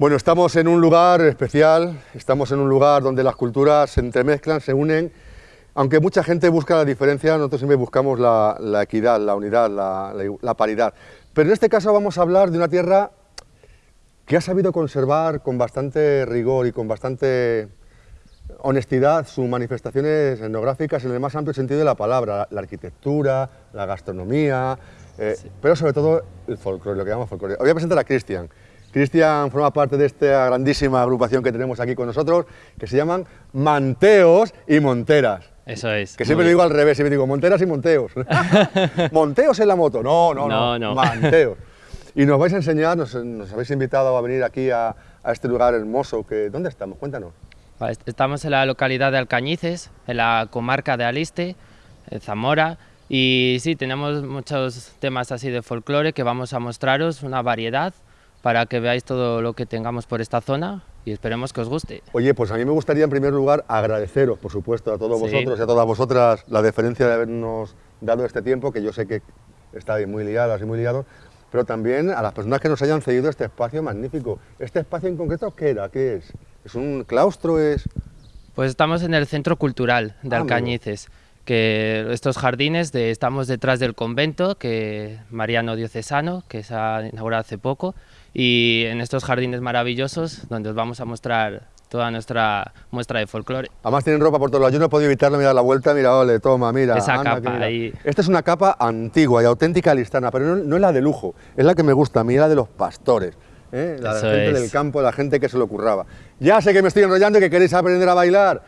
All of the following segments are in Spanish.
Bueno, estamos en un lugar especial, estamos en un lugar donde las culturas se entremezclan, se unen. Aunque mucha gente busca la diferencia, nosotros siempre buscamos la, equidad, la unidad, la, paridad. Pero en este caso vamos a hablar de una tierra que ha sabido conservar con bastante rigor y con bastante honestidad sus manifestaciones etnográficas en el más amplio sentido de la palabra, la, arquitectura, la gastronomía, eh, pero sobre todo el folclore, lo que llamamos folclore. Voy a presentar a Cristian. Cristian forma parte de esta grandísima agrupación que tenemos aquí con nosotros, que se llaman Manteos y Monteras. Eso es. Que siempre lo digo al revés, siempre digo Monteras y Monteos. Monteos en la moto, no, no, no, no, Manteos. Y nos vais a enseñar, nos, habéis invitado a venir aquí a, este lugar hermoso. Que, ¿Dónde estamos? Cuéntanos. Estamos en la localidad de Alcañices, en la comarca de Aliste, en Zamora, y sí, tenemos muchos temas así de folclore que vamos a mostraros, una variedad, para que veáis todo lo que tengamos por esta zona y esperemos que os guste. Oye, pues a mí me gustaría en primer lugar agradeceros, por supuesto, a todos vosotros y a todas vosotras la deferencia de habernos dado este tiempo, que yo sé que estáis muy liadas y muy liados, pero también a las personas que nos hayan cedido este espacio magnífico. ¿Este espacio en concreto qué era? ¿Qué es? ¿Es un claustro? ¿Es...? Pues estamos en el Centro Cultural de ah, Alcañices, que estos jardines, de, estamos detrás del convento, que Mariano Diocesano, que se ha inaugurado hace poco, y en estos jardines maravillosos donde os vamos a mostrar toda nuestra muestra de folclore. Además tienen ropa por todos lados, yo no he podido evitarlo, mira la vuelta, mira, ole, toma, mira. Esa capa ahí. Esta es una capa antigua y auténtica listana, pero no, es la de lujo, es la que me gusta, mira de los pastores. ¿eh? La gente del campo, la gente que se lo curraba. Ya sé que me estoy enrollando y que queréis aprender a bailar,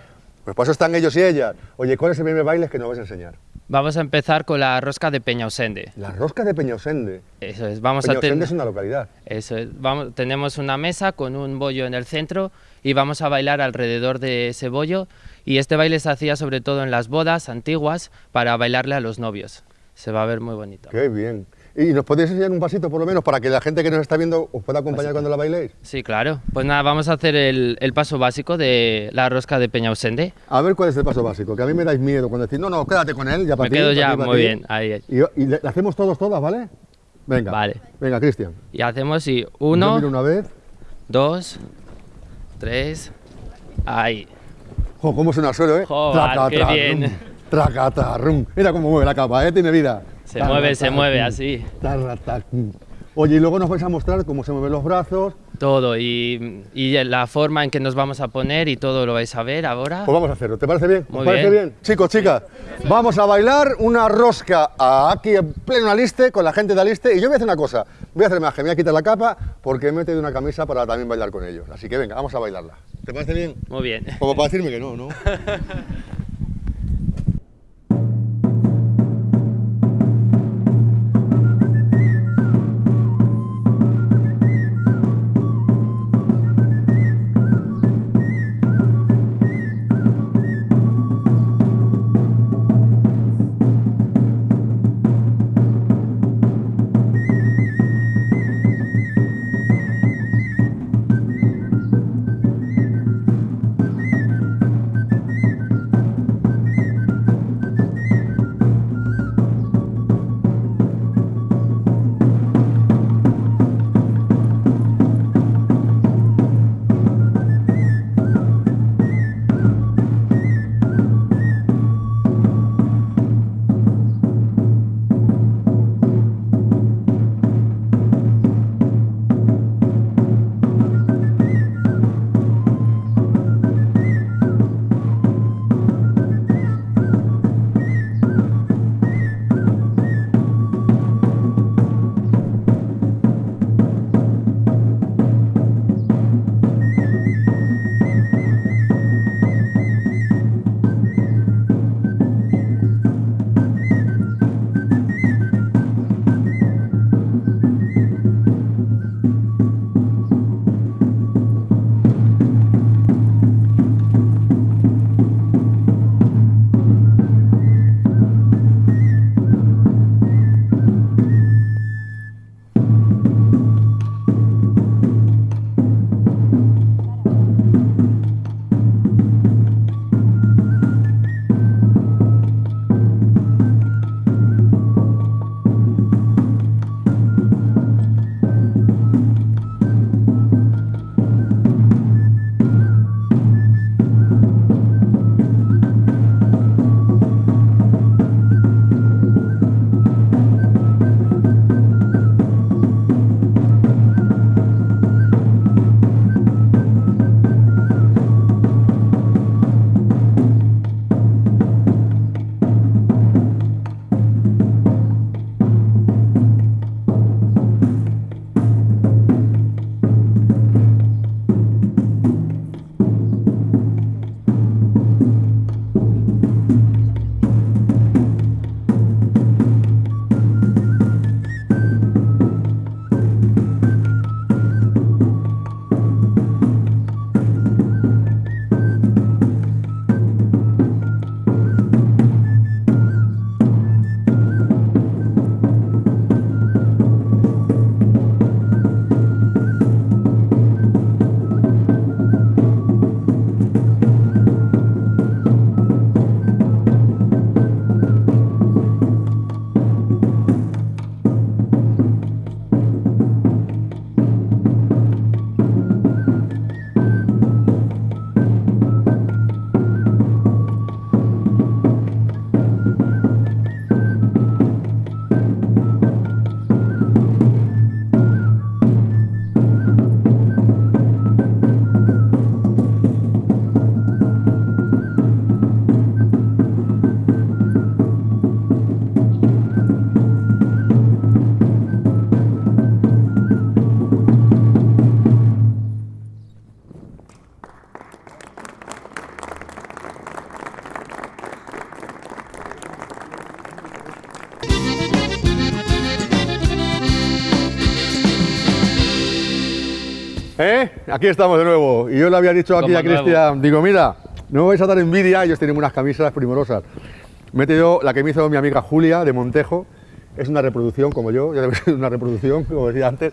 pues por eso están ellos y ellas. Oye, ¿cuál es el primer baile que nos vais a enseñar? Vamos a empezar con la rosca de Peñausende. La rosca de Peñausende. Eso es. Vamos a es una localidad. Eso es. Vamos, tenemos una mesa con un bollo en el centro y vamos a bailar alrededor de ese bollo y este baile se hacía sobre todo en las bodas antiguas para bailarle a los novios. Se va a ver muy bonito. Qué bien. ¿Y nos podéis enseñar un pasito por lo menos para que la gente que nos está viendo os pueda acompañar cuando la bailéis? Sí, claro. Pues nada, vamos a hacer el, paso básico de la rosca de Peñausende. A ver cuál es el paso básico, que a mí me dais miedo cuando decís, no, no, quédate con él, ya para Me quedo ya, muy bien, ahí. Y, y le, hacemos todos, todas, ¿vale? Venga. Vale. Venga, Cristian. Y hacemos, sí, uno... una vez. Dos, tres, ahí. Jo, cómo suena el suelo, ¿eh? Joder, qué bien. Tracatarrum. Mira cómo mueve la capa, ¿eh? Tiene vida. Se mueve, se mueve así. Oye, y luego nos vais a mostrar cómo se mueven los brazos. Todo, y, y, la forma en que nos vamos a poner y todo lo vais a ver ahora. Pues vamos a hacerlo, ¿te parece bien? Muy parece bien? Chicos, chicas, vamos a bailar una rosca aquí en pleno Aliste, con la gente de Aliste, y yo voy a hacer una cosa, voy a hacer magia, me voy a quitar la capa porque me he metido una camisa para también bailar con ellos. Así que venga, vamos a bailarla. ¿Te parece bien? Muy bien. Como para decirme que no, ¿no? ¿Eh? Aquí estamos de nuevo. Y yo le había dicho aquí a Cristian, digo, mira, no me vais a dar envidia, ellos tienen unas camisas primorosas. Me he metido la que me hizo mi amiga Julia de Montejo, es una reproducción como yo, ya ser una reproducción, como decía antes.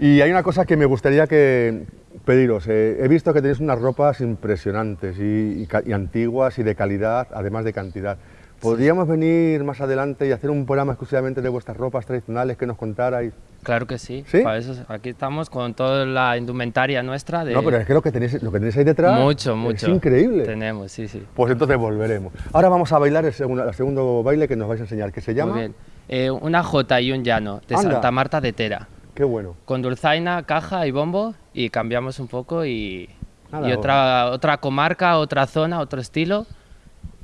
Y hay una cosa que me gustaría que pediros. Eh, he visto que tenéis unas ropas impresionantes y antiguas y de calidad, además de cantidad. ¿Podríamos venir más adelante y hacer un programa exclusivamente de vuestras ropas tradicionales que nos contarais? Claro que sí. ¿Sí? Para eso aquí estamos con toda la indumentaria nuestra. De... No, pero es que lo que tenéis, lo que tenéis ahí detrás mucho, mucho. es increíble. Tenemos, sí, sí. Pues entonces volveremos. Ahora vamos a bailar el segundo, segundo baile que nos vais a enseñar, que se llama... Muy bien. Eh, una jota y un llano de Santa Marta de Tera. Qué bueno. Con dulzaina, caja y bombo y cambiamos un poco y, y otra, otra comarca, otra zona, otro estilo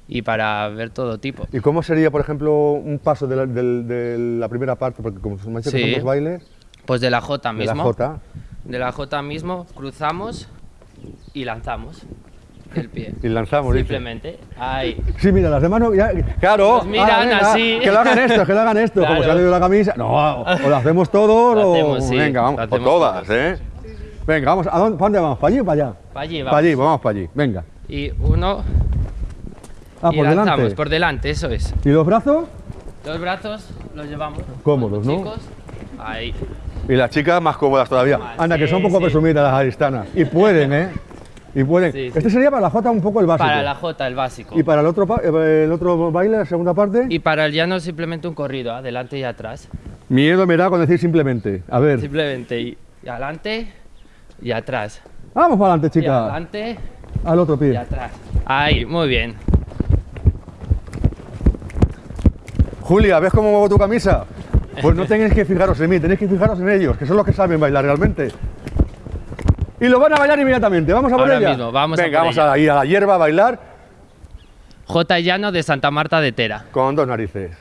y para ver todo tipo. ¿Y cómo sería, por ejemplo, un paso de la, de, la primera parte? Porque como me ha dicho que son bailes... Pues de la J mismo. De la J. De la J mismo, cruzamos y lanzamos el pie. Y lanzamos, Simplemente. Ahí. Sí, mira, las demás no... Ya, claro. Pues miran así. Que lo hagan esto, que lo hagan esto. Como se ha leído la camisa. No, o lo hacemos todos o... Venga, vamos. O todas, ¿eh? Venga, vamos. ¿A dónde, ¿Para dónde vamos? ¿Para allí o para allá? Para allí, vamos. Para allí, vamos para allí. Venga. Y uno Ah, por delante. por delante, eso es. ¿Y los brazos? Los brazos los llevamos. Cómodos, ¿no? Chicos, ahí. Y las chicas más cómodas todavía. Anda, que son un poco presumidas las aristanas. Y pueden, ¿eh? Y pueden. este sería para la Jota un poco el básico. Para la Jota, el básico. ¿Y para el otro, el otro baile, la segunda parte? Y para el llano simplemente un corrido, adelante y atrás. Miedo me da con decir simplemente. A ver. Simplemente y, adelante y atrás. Vamos para adelante, chica. Y adelante. Al otro pie. Y atrás. Ahí, muy bien. Julia, ¿ves cómo muevo tu camisa? Pues no tenéis que fijaros en mí, tenéis que fijaros en ellos, que son los que saben bailar realmente. Y lo van a bailar inmediatamente. Vamos a por Ahora ella. Mismo, vamos Venga, a vamos a ir a la hierba a bailar. J. Llano de Santa Marta de Tera. Con dos narices.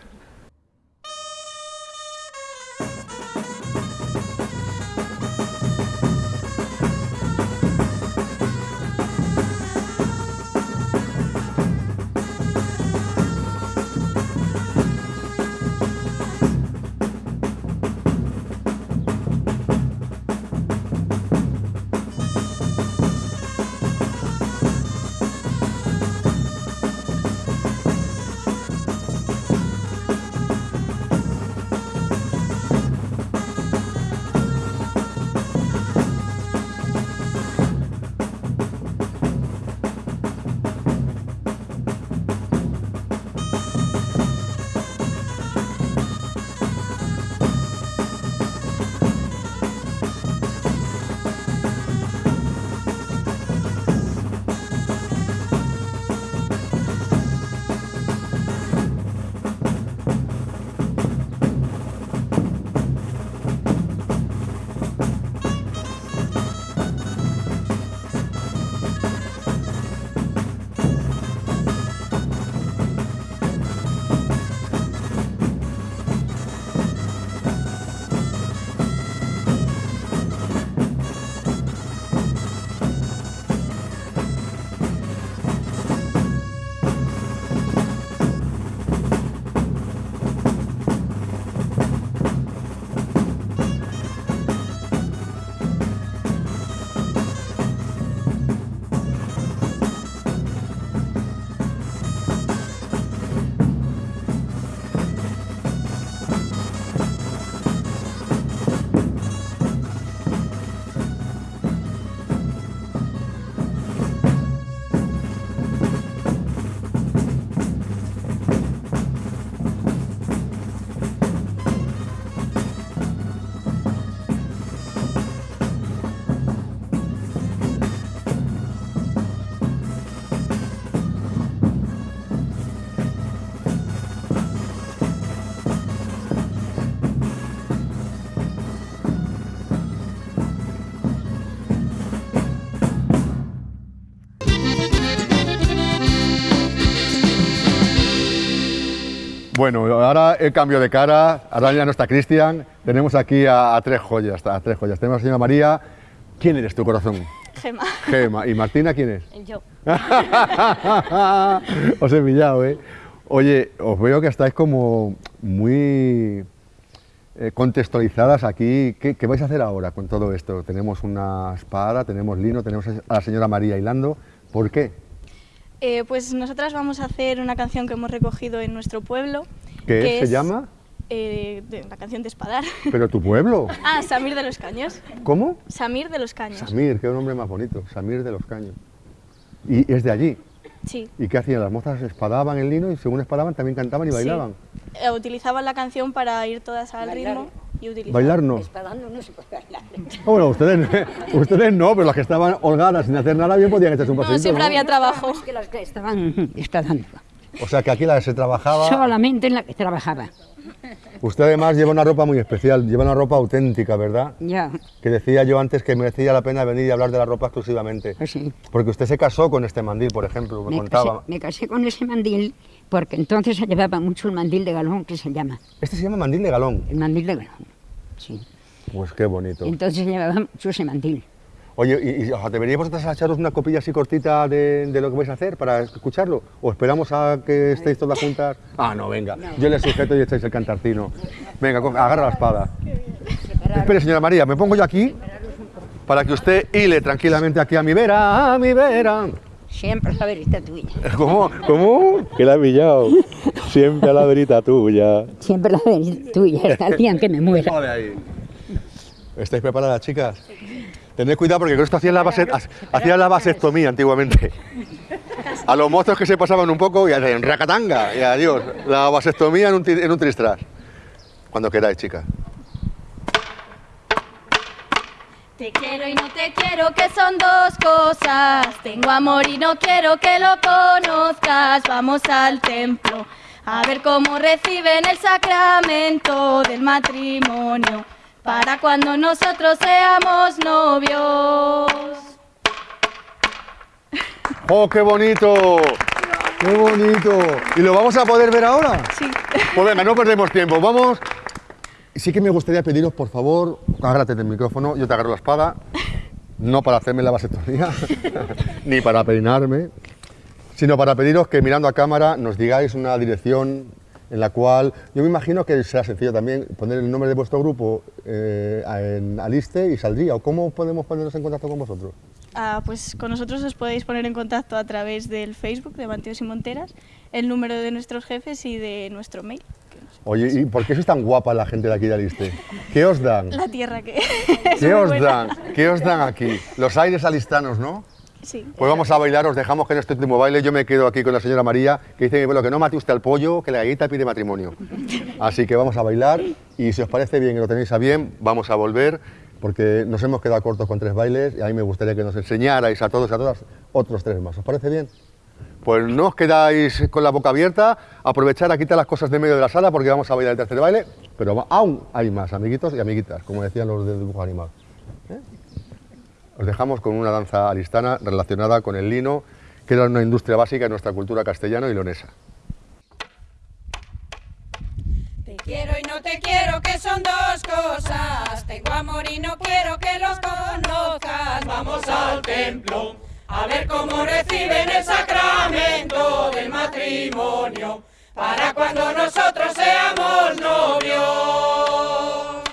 Bueno, ahora el cambio de cara, ahora ya no está Cristian, tenemos aquí a, tres joyas, a tres joyas. Tenemos a señora María, ¿quién eres tu corazón? Gema. Gema. ¿Y Martina quién es? Yo. os he pillado, ¿eh? Oye, os veo que estáis como muy eh, contextualizadas aquí. ¿Qué, vais a hacer ahora con todo esto? Tenemos una espada, tenemos lino, tenemos a la señora María hilando. ¿Por qué? Eh, pues nosotras vamos a hacer una canción que hemos recogido en nuestro pueblo. ¿Qué se llama? Eh, la canción de Espadar. ¿Pero tu pueblo? ah, Samir de los Caños. ¿Cómo? Samir de los Caños. Samir, qué nombre más bonito, Samir de los Caños. ¿Y es de allí? Sí. ¿Y qué hacían? Las mozas espadaban el lino y según espadaban también cantaban y bailaban. Eh, utilizaban la canción para ir todas al ritmo y utilizaban. ¿Bailar no? Espadando no se puede bailar. bueno, ustedes, ustedes no, pero las que estaban holgadas sin hacer nada bien podían echarse un pasito. No, siempre había trabajo. Es que las que estaban espadando. O sea que aquí la que se trabajaba... Solamente en la que trabajaba. Usted además lleva una ropa muy especial, lleva una ropa auténtica, ¿verdad? Ya. Que decía yo antes que merecía la pena venir y hablar de la ropa exclusivamente. Pues sí. Porque usted se casó con este mandil, por ejemplo, me, me contaba. Casé, me casé con ese mandil porque entonces se llevaba mucho el mandil de galón que se llama. Este se llama mandil de galón. El mandil de galón, sí. Pues qué bonito. Entonces llevaba mucho ese mandil. Oye, ¿y, y echaros una copilla así cortita de, de, lo que vais a hacer para escucharlo? ¿O esperamos a que estéis todas juntas? Ah, no, venga. Yo le sujeto y echáis el cantartino. Venga, agarra la espada. Espere, señora María, me pongo yo aquí para que usted hile tranquilamente aquí a mi vera, a mi vera. Siempre a la verita tuya. ¿Cómo? ¿Cómo? Que la ha pillado. Siempre a la verita tuya. Siempre a la verita tuya, hasta el día en que me muera. ahí. ¿Estáis preparadas, chicas? Tened cuidado porque con esto hacían la, base, hacían la vasectomía antiguamente. A los mozos que se pasaban un poco y hacían racatanga y adiós. La vasectomía en un, en un tristras. Cuando queráis, chicas. Te quiero y no te quiero, que son dos cosas. Tengo amor y no quiero que lo conozcas. Vamos al templo a ver cómo reciben el sacramento del matrimonio para cuando nosotros seamos novios. ¡Oh, qué bonito! ¡Qué bonito! ¿Y lo vamos a poder ver ahora? Sí. Pues venga, no perdemos tiempo. Vamos. Sí que me gustaría pediros, por favor, agárrate del micrófono, yo te agarro la espada, no para hacerme la vasectomía, ni para peinarme, sino para pediros que mirando a cámara nos digáis una dirección en la cual yo me imagino que será sencillo también poner el nombre de vuestro grupo eh, en Aliste y saldría. ¿O cómo podemos ponernos en contacto con vosotros? Ah, pues con nosotros os podéis poner en contacto a través del Facebook de Manteos y Monteras, el número de nuestros jefes y de nuestro mail. Oye, ¿y por qué sois tan guapa la gente de aquí de Aliste? ¿Qué os dan? La tierra que... ¿Qué os dan? ¿Qué os dan aquí? Los aires alistanos, ¿no? Pues vamos a bailar, os dejamos que en este último baile yo me quedo aquí con la señora María, que dice bueno, que no mate usted al pollo, que la galleta pide matrimonio. Así que vamos a bailar y si os parece bien y lo tenéis a bien, vamos a volver porque nos hemos quedado cortos con tres bailes y a mí me gustaría que nos enseñarais a todos y a todas otros tres más. ¿Os parece bien? Pues no os quedáis con la boca abierta, aprovechar a quitar las cosas de medio de la sala porque vamos a bailar el tercer baile, pero aún hay más, amiguitos y amiguitas, como decían los de dibujo animado. ¿Eh? Os dejamos con una danza alistana relacionada con el lino, que era una industria básica en nuestra cultura castellana y leonesa. Te quiero y no te quiero, que son dos cosas. Tengo amor y no quiero que los conozcas. Vamos al templo a ver cómo reciben el sacramento del matrimonio para cuando nosotros seamos novios.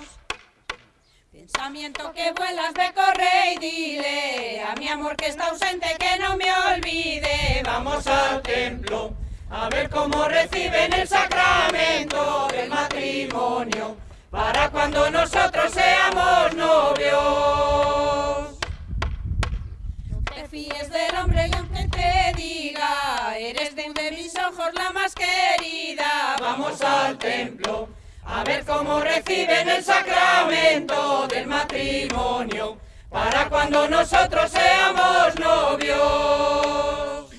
Pensamiento que vuelas, ve, corre y dile a mi amor que está ausente que no me olvide. Vamos al templo a ver cómo reciben el sacramento del matrimonio para cuando nosotros seamos novios. Fíes del hombre y aunque te diga, eres de mis ojos la más querida. Vamos al templo a ver cómo reciben el sacramento del matrimonio para cuando nosotros seamos novios.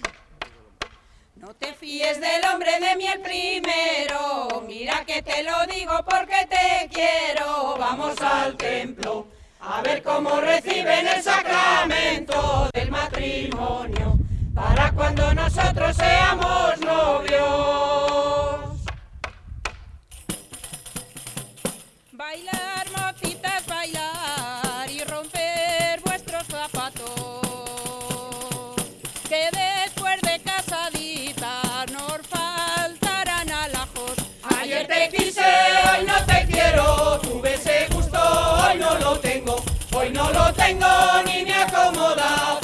No te fíes del hombre de mí el primero, mira que te lo digo porque te quiero. Vamos al templo a ver cómo reciben el sacramento del matrimonio para cuando nosotros seamos novios. Bengoni mi accomodava.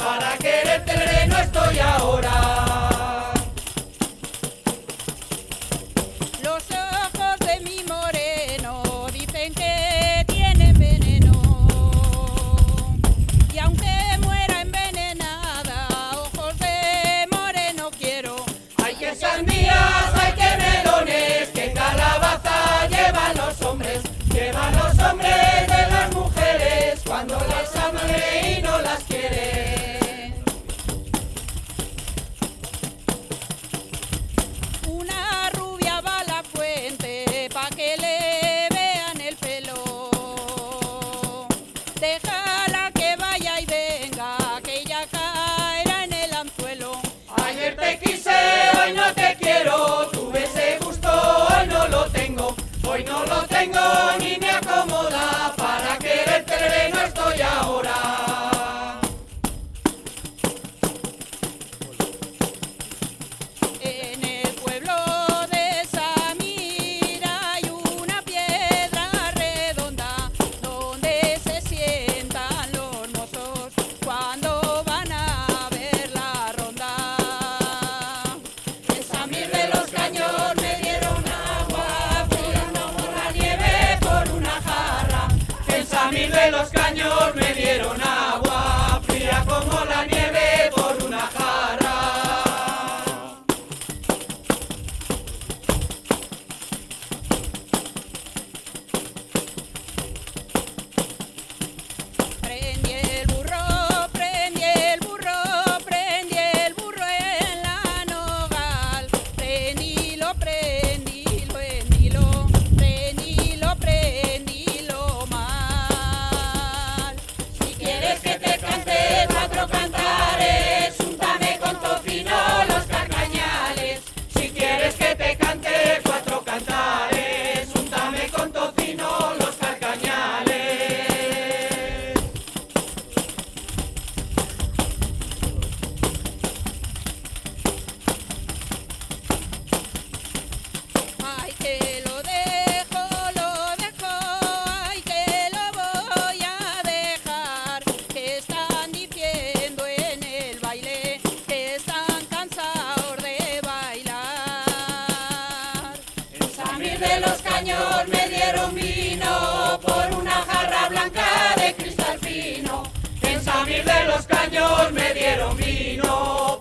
De los caños me dieron vino